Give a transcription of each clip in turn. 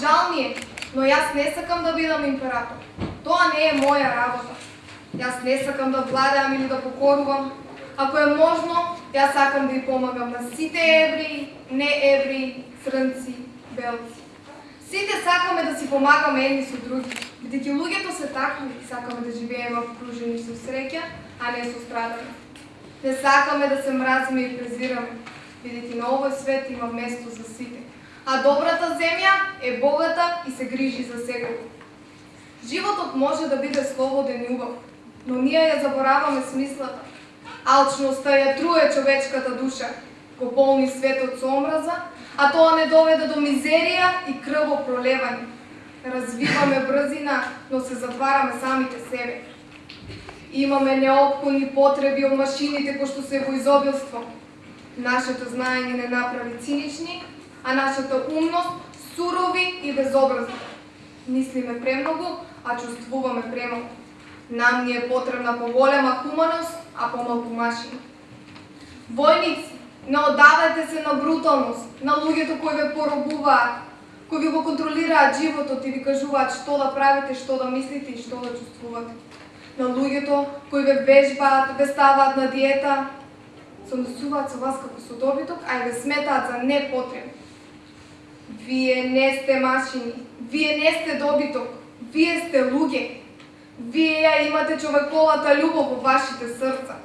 Жал ми е, но јас не сакам да бидам император. Тоа не е моја работа. Јас не сакам да владеам или да покорувам. Ако е можно, јас сакам да ја помагам на сите евреи, не евреи, црнци, белци. Сите сакаме да си помагаме едни со други, бидејќи луѓето се такви сакаме да живееме обкружени со среќа, а не со страдање. Не сакаме да се мразиме и презираме, бидејќи на овој свет има место за сите. А добрата земја е богата и се грижи за секој. Животот може да биде слободен и убав, но ние ја забораваме смислата. Алчноста ја труе човечката душа, го полни светот со омраза, а тоа не доведе до мизерија и крвопролевање. Развиваме брзина, но се затвараме самите себе. Имаме неопходни потреби од машините кои што се во изобилство. Нашето знаење не направи цинични, а нашата умност сурови и безобразни. Мислиме премногу, а чувствуваме премногу. Нам ни е потребна поголема хуманост, а помалку машина. Војници, не оддавајте се на бруталност, на луѓето кои ве поробуваат, кои ви го контролираат животот и ви кажуваат што да правите, што да мислите и што да чувствувате. На луѓето кои ве вежбаат, ве ставаат на диета, се однесуваат со вас како со добиток, а и ве сметаат за непотребни. Вие не сте машини, вие не сте добиток, вие сте луѓе. Вие ја имате човековата љубов во вашите срца.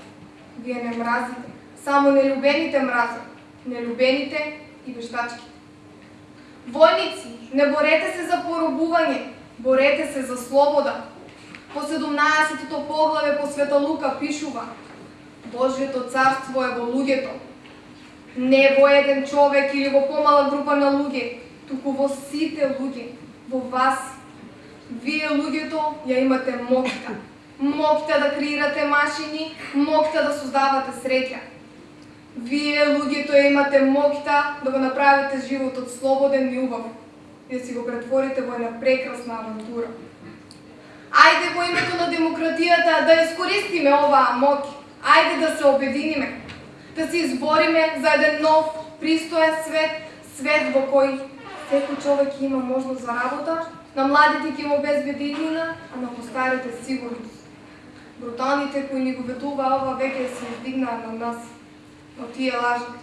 Вие не мразите, Само нелюбените мразат, нелюбените и вештачките. Војници, не борете се за поробување, борете се за слобода. По 17-тото поглаве по Света Лука пишува Божјето царство е во луѓето. Не во еден човек или во помала група на луѓе, туку во сите луѓе, во вас. Вие луѓето ја имате моќта. Моќта да креирате машини, моќта да создавате среќа. Вие, луѓето, имате моќта да го направите животот слободен и убав и да си го претворите во една прекрасна авантура. Ајде во името на демократијата да искористиме оваа моќ. Ајде да се обединиме, да се избориме за еден нов, пристоен свет, свет во кој секој човек има можност за работа, на младите ќе им обезбеди иднина, а на постарите сигурност. Бруталните кои ни го ветува ова веќе се издигнаа на нас но тие лажат.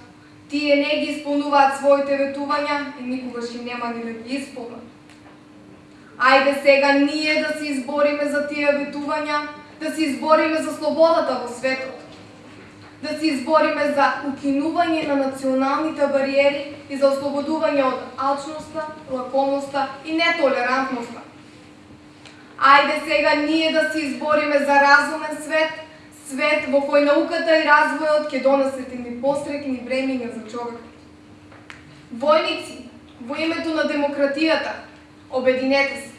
Тие не ги исполнуваат своите ветувања и никогаш и нема ни да ги исполнат. Ајде сега ние да се избориме за тие ветувања, да се избориме за слободата во светот. Да се избориме за укинување на националните бариери и за ослободување од алчноста, лакомоста и нетолерантноста. Ајде сега ние да се избориме за разумен свет, свет во кој науката и развојот ќе донесат ни пострекни времиња за човек. Војници, во името на демократијата, обединете се.